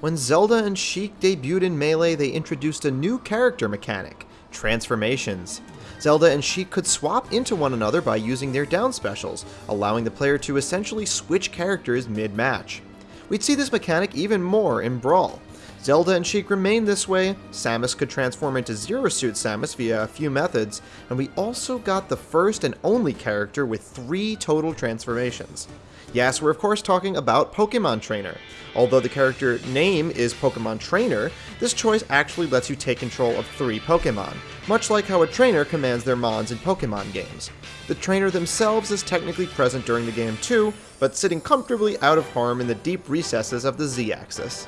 When Zelda and Sheik debuted in Melee, they introduced a new character mechanic, transformations. Zelda and Sheik could swap into one another by using their down specials, allowing the player to essentially switch characters mid-match. We'd see this mechanic even more in Brawl. Zelda and Sheik remained this way, Samus could transform into Zero Suit Samus via a few methods, and we also got the first and only character with three total transformations. Yes, we're of course talking about Pokemon Trainer. Although the character name is Pokemon Trainer, this choice actually lets you take control of three Pokemon, much like how a trainer commands their mons in Pokemon games. The trainer themselves is technically present during the game too, but sitting comfortably out of harm in the deep recesses of the Z-axis.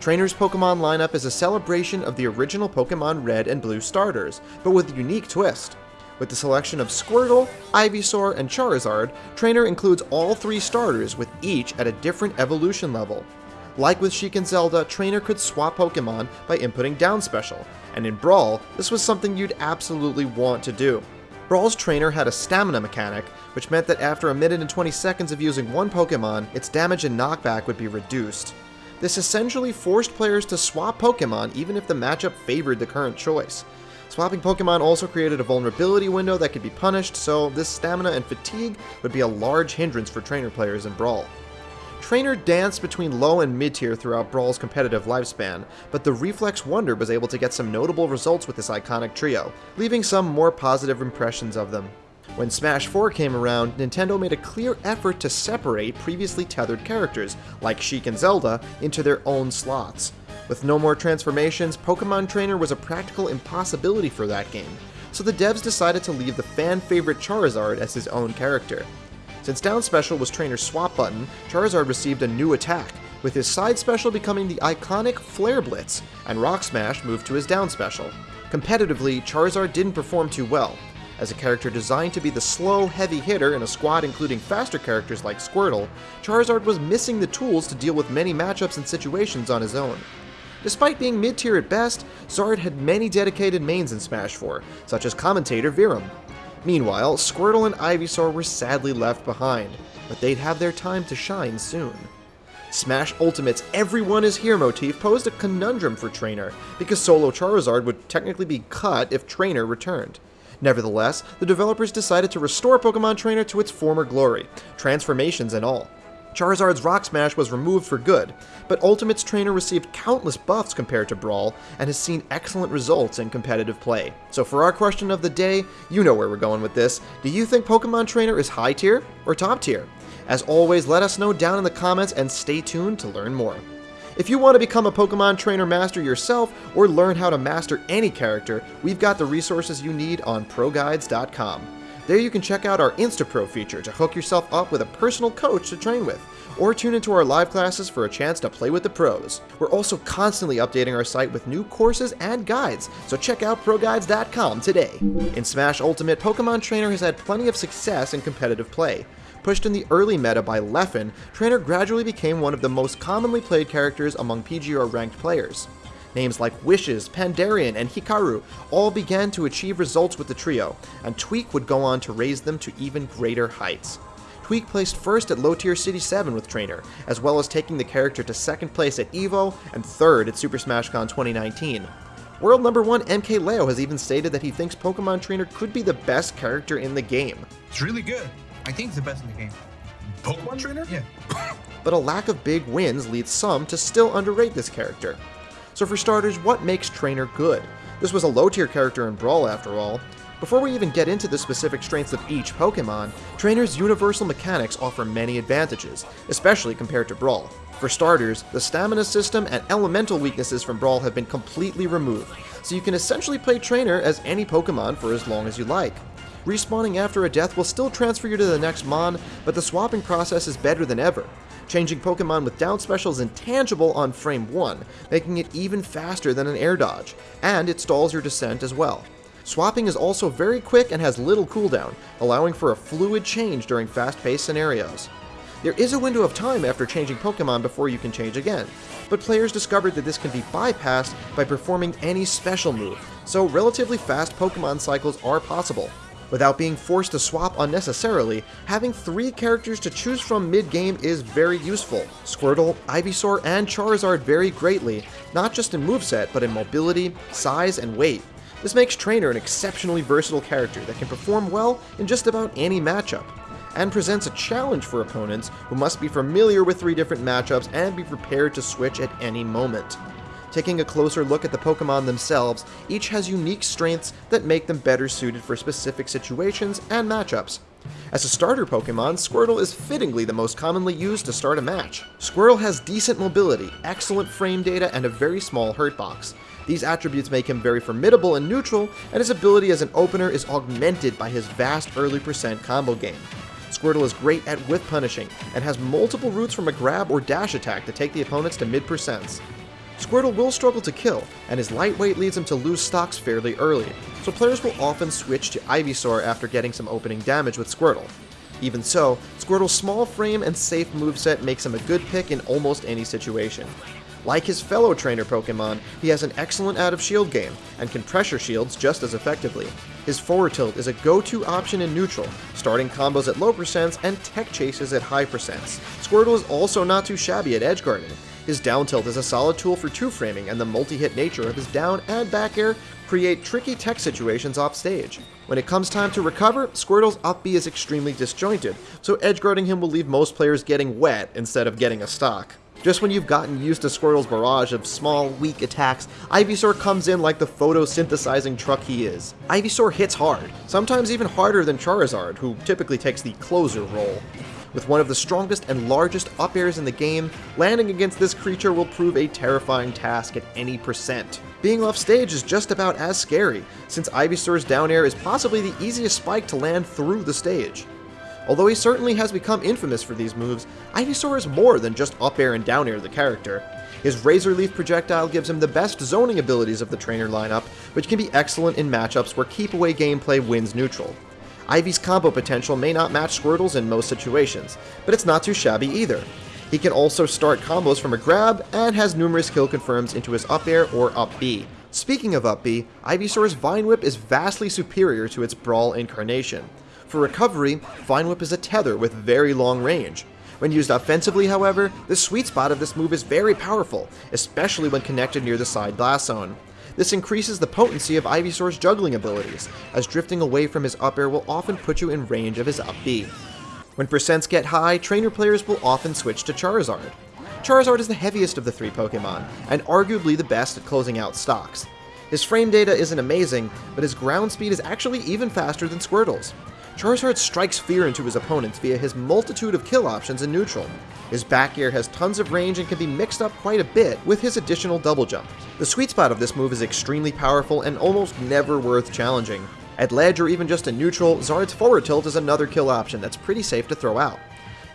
Trainer's Pokemon lineup is a celebration of the original Pokemon Red and Blue starters, but with a unique twist. With the selection of Squirtle, Ivysaur, and Charizard, Trainer includes all three starters with each at a different evolution level. Like with Sheik and Zelda, Trainer could swap Pokemon by inputting down special, and in Brawl, this was something you'd absolutely want to do. Brawl's trainer had a stamina mechanic, which meant that after a minute and 20 seconds of using one Pokemon, its damage and knockback would be reduced. This essentially forced players to swap Pokemon even if the matchup favored the current choice. Swapping Pokemon also created a vulnerability window that could be punished, so this stamina and fatigue would be a large hindrance for trainer players in Brawl. Trainer danced between low and mid tier throughout Brawl's competitive lifespan, but the Reflex Wonder was able to get some notable results with this iconic trio, leaving some more positive impressions of them. When Smash 4 came around, Nintendo made a clear effort to separate previously tethered characters, like Sheik and Zelda, into their own slots. With no more transformations, Pokemon Trainer was a practical impossibility for that game, so the devs decided to leave the fan favorite Charizard as his own character. Since down special was Trainer's swap button, Charizard received a new attack, with his side special becoming the iconic Flare Blitz, and Rock Smash moved to his down special. Competitively, Charizard didn't perform too well. As a character designed to be the slow, heavy hitter in a squad including faster characters like Squirtle, Charizard was missing the tools to deal with many matchups and situations on his own. Despite being mid-tier at best, Zard had many dedicated mains in Smash 4, such as commentator Virum. Meanwhile, Squirtle and Ivysaur were sadly left behind, but they'd have their time to shine soon. Smash Ultimate's Everyone is Here motif posed a conundrum for Trainer, because solo Charizard would technically be cut if Trainer returned. Nevertheless, the developers decided to restore Pokemon Trainer to its former glory, transformations and all. Charizard's Rock Smash was removed for good, but Ultimate's trainer received countless buffs compared to Brawl and has seen excellent results in competitive play. So for our question of the day, you know where we're going with this. Do you think Pokemon Trainer is high tier or top tier? As always, let us know down in the comments and stay tuned to learn more. If you want to become a Pokemon Trainer Master yourself or learn how to master any character, we've got the resources you need on ProGuides.com. There you can check out our InstaPro feature to hook yourself up with a personal coach to train with, or tune into our live classes for a chance to play with the pros. We're also constantly updating our site with new courses and guides, so check out ProGuides.com today. In Smash Ultimate, Pokemon Trainer has had plenty of success in competitive play. Pushed in the early meta by Leffen, Trainer gradually became one of the most commonly played characters among PGR ranked players. Names like Wishes, Pandarian, and Hikaru all began to achieve results with the trio, and Tweek would go on to raise them to even greater heights. Tweek placed first at Low Tier City 7 with Trainer, as well as taking the character to second place at EVO and third at Super Smash Con 2019. World number 1 MKLeo has even stated that he thinks Pokemon Trainer could be the best character in the game. It's really good. I think it's the best in the game. Pokemon Trainer? Yeah. but a lack of big wins leads some to still underrate this character. So for starters, what makes Trainer good? This was a low tier character in Brawl after all. Before we even get into the specific strengths of each Pokemon, Trainer's universal mechanics offer many advantages, especially compared to Brawl. For starters, the stamina system and elemental weaknesses from Brawl have been completely removed, so you can essentially play Trainer as any Pokemon for as long as you like. Respawning after a death will still transfer you to the next Mon, but the swapping process is better than ever. Changing Pokemon with down specials is intangible on frame 1, making it even faster than an air dodge, and it stalls your descent as well. Swapping is also very quick and has little cooldown, allowing for a fluid change during fast-paced scenarios. There is a window of time after changing Pokemon before you can change again, but players discovered that this can be bypassed by performing any special move, so relatively fast Pokemon cycles are possible. Without being forced to swap unnecessarily, having three characters to choose from mid-game is very useful. Squirtle, Ivysaur, and Charizard vary greatly, not just in moveset, but in mobility, size, and weight. This makes Trainer an exceptionally versatile character that can perform well in just about any matchup, and presents a challenge for opponents who must be familiar with three different matchups and be prepared to switch at any moment. Taking a closer look at the Pokemon themselves, each has unique strengths that make them better suited for specific situations and matchups. As a starter Pokemon, Squirtle is fittingly the most commonly used to start a match. Squirtle has decent mobility, excellent frame data, and a very small hurt box. These attributes make him very formidable and neutral, and his ability as an opener is augmented by his vast early percent combo game. Squirtle is great at whiff punishing, and has multiple routes from a grab or dash attack to take the opponents to mid percents. Squirtle will struggle to kill, and his lightweight leads him to lose stocks fairly early, so players will often switch to Ivysaur after getting some opening damage with Squirtle. Even so, Squirtle's small frame and safe moveset makes him a good pick in almost any situation. Like his fellow trainer Pokemon, he has an excellent out of shield game, and can pressure shields just as effectively. His forward tilt is a go-to option in neutral, starting combos at low percents and tech chases at high percents. Squirtle is also not too shabby at edge guarding, his down tilt is a solid tool for two framing, and the multi-hit nature of his down and back air create tricky tech situations off stage. When it comes time to recover, Squirtle's up B is extremely disjointed, so edge guarding him will leave most players getting wet instead of getting a stock. Just when you've gotten used to Squirtle's barrage of small, weak attacks, Ivysaur comes in like the photosynthesizing truck he is. Ivysaur hits hard, sometimes even harder than Charizard, who typically takes the closer role. With one of the strongest and largest up airs in the game, landing against this creature will prove a terrifying task at any percent. Being off stage is just about as scary, since Ivysaur's down air is possibly the easiest spike to land through the stage. Although he certainly has become infamous for these moves, Ivysaur is more than just up air and down air the character. His Razor Leaf projectile gives him the best zoning abilities of the trainer lineup, which can be excellent in matchups where keep away gameplay wins neutral. Ivy's combo potential may not match Squirtle's in most situations, but it's not too shabby either. He can also start combos from a grab, and has numerous kill confirms into his up air or up B. Speaking of up B, Ivysaur's Vine Whip is vastly superior to its Brawl incarnation. For recovery, Vine Whip is a tether with very long range. When used offensively, however, the sweet spot of this move is very powerful, especially when connected near the side blast zone. This increases the potency of Ivysaur's juggling abilities, as drifting away from his up air will often put you in range of his up B. When percents get high, trainer players will often switch to Charizard. Charizard is the heaviest of the three Pokemon, and arguably the best at closing out stocks. His frame data isn't amazing, but his ground speed is actually even faster than Squirtle's. Charizard strikes fear into his opponents via his multitude of kill options in neutral. His back air has tons of range and can be mixed up quite a bit with his additional double jump. The sweet spot of this move is extremely powerful and almost never worth challenging. At ledge or even just in neutral, Zard's forward tilt is another kill option that's pretty safe to throw out.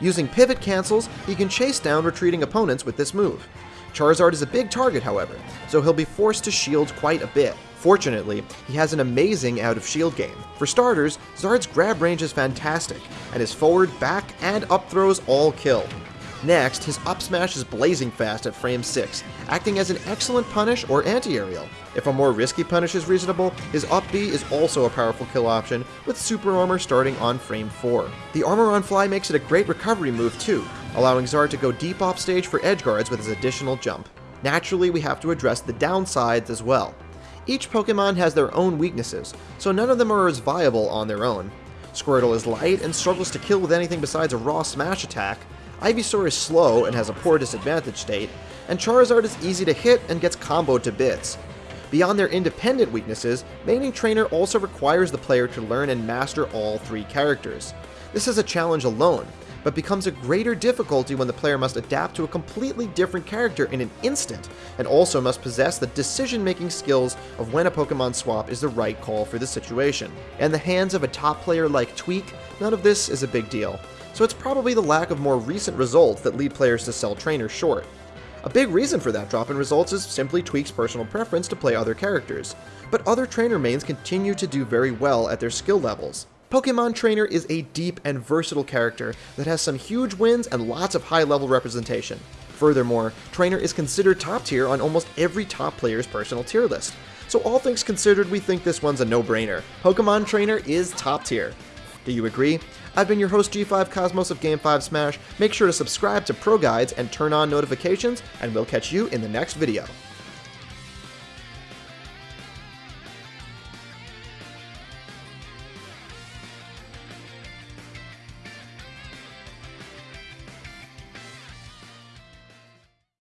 Using pivot cancels, he can chase down retreating opponents with this move. Charizard is a big target, however, so he'll be forced to shield quite a bit. Fortunately, he has an amazing out of shield game. For starters, Zard's grab range is fantastic, and his forward, back, and up throws all kill. Next, his up smash is blazing fast at frame 6, acting as an excellent punish or anti-aerial. If a more risky punish is reasonable, his up B is also a powerful kill option, with super armor starting on frame 4. The armor on fly makes it a great recovery move too, allowing Zard to go deep off stage for edge guards with his additional jump. Naturally, we have to address the downsides as well. Each Pokemon has their own weaknesses, so none of them are as viable on their own. Squirtle is light and struggles to kill with anything besides a raw smash attack, Ivysaur is slow and has a poor disadvantage state, and Charizard is easy to hit and gets comboed to bits. Beyond their independent weaknesses, maining Trainer also requires the player to learn and master all three characters. This is a challenge alone, but becomes a greater difficulty when the player must adapt to a completely different character in an instant, and also must possess the decision-making skills of when a Pokemon swap is the right call for the situation. In the hands of a top player like Tweek, none of this is a big deal, so it's probably the lack of more recent results that lead players to sell trainers short. A big reason for that drop in results is simply Tweek's personal preference to play other characters, but other trainer mains continue to do very well at their skill levels. Pokemon Trainer is a deep and versatile character that has some huge wins and lots of high level representation. Furthermore, Trainer is considered top tier on almost every top player's personal tier list, so all things considered, we think this one's a no-brainer. Pokemon Trainer is top tier. Do you agree? I've been your host G5 Cosmos of Game 5 Smash. Make sure to subscribe to Pro Guides and turn on notifications, and we'll catch you in the next video.